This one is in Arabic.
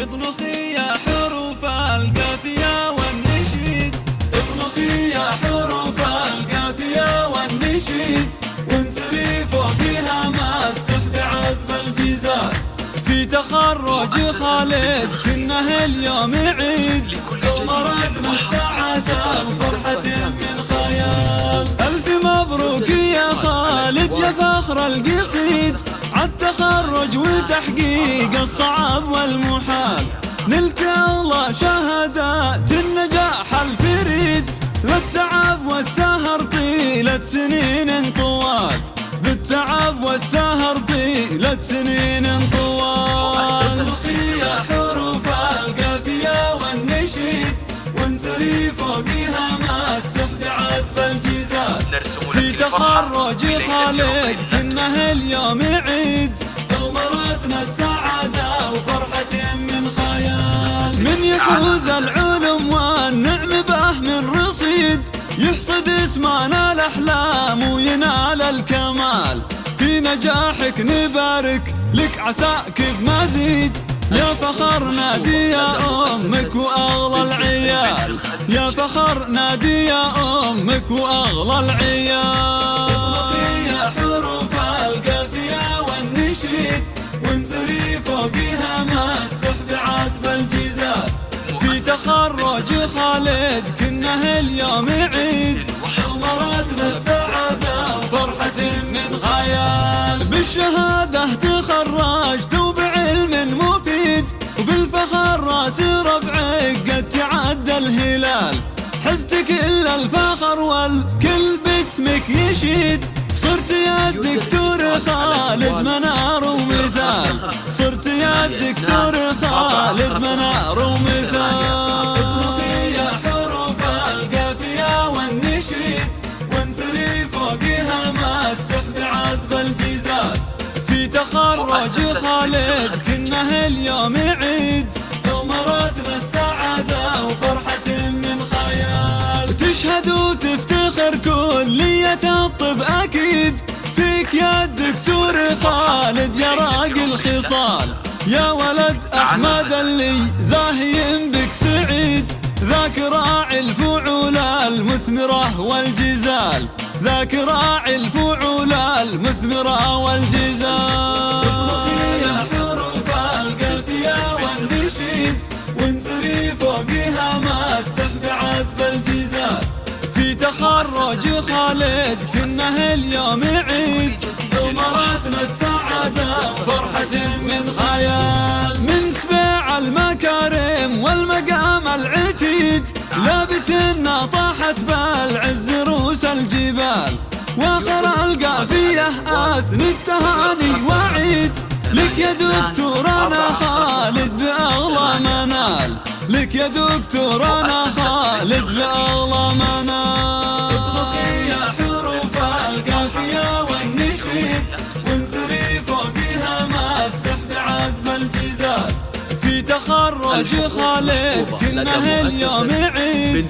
يا حروف القافية والنشيد. يا حروف القافية والنشيد. فوقها مع السحب عذب الجيزان في تخرج خالد كنه اليوم عيد. مرتنا السعادة وفرحة من خيال. ألف مبروك يا خالد يا فخر القصيد. عالتخرج وتحقيق الصعب والمحال. نلت الله شهادات النجاح الفريد. بالتعب والسهر طيلة سنين طوال. بالتعب والسهر طيلة سنين طوال. يا حروف القافية والنشيد. وانثري فوقها مع السحب عذب الجيزان نرسم لك في تخرج خالد كنه اليوم عيد مرتنا السعادة وفرحة من خيال. من يفوز العلم والنعم به من رصيد. يحصد اسمنا الأحلام وينال الكمال. في نجاحك نبارك لك عساك بمزيد. يا فخر نادي يا أمك وأغلى العيال. يا فخر نادي يا أمك وأغلى العيال. وانثري فوقها مع السحب عذب الجيزان في تخرج خالد كنه اليوم عيد. مرتنا السعادة وفرحة من خيال. بالشهادة تخرجت وبعلم مفيد. وبالفخر راس ربعك قد تعدى الهلال. حزت كل الفخر والكل باسمك يشيد. صرت يا الدكتور خالد تخرج خالد كنه اليوم عيد. مرتنا السعادة وفرحة من خيال. تشهد وتفتخر كلية الطب أكيد. فيك يا الدكتور خالد يا راقي الخصال يا ولد أحمد اللي زاهي بك سعيد. ذاك راعي الفعول المثمرة والجزال. ذاك راعي الفعول المثمرة والجزال. تخرج خالد كنه اليوم عيد. مرتنا السعادة وفرحة من خيال. من سبيع المكارم والمقام العتيد. لابتنا طاحت بالعز روس الجبال. وآخر القافية اثني التهاني وعيد. لك يا دكتور أنا خالد بأغلى منال. لك يا دكتور أنا خالد بأغلى تخرج خالد كنه اليوم عيد.